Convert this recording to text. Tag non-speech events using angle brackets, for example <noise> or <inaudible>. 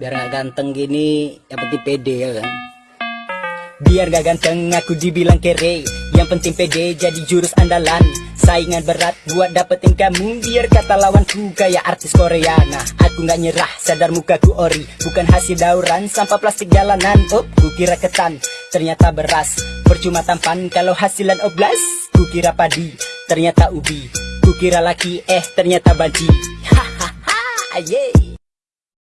biar gak ganteng gini yang penting pede ya kan? Biar gak ganteng aku dibilang kere. Yang penting pede jadi jurus andalan. Saingan berat buat dapetin kamu. Biar kata lawanku kayak artis Korea. Nah aku gak nyerah sadar mukaku ori. Bukan hasil dauran sampah plastik jalanan. Up kukira ketan ternyata beras. Percuma tampan kalau hasilan oblas. Kukira padi ternyata ubi. Kukira laki eh ternyata banci. <laughs> Hahaha yeah.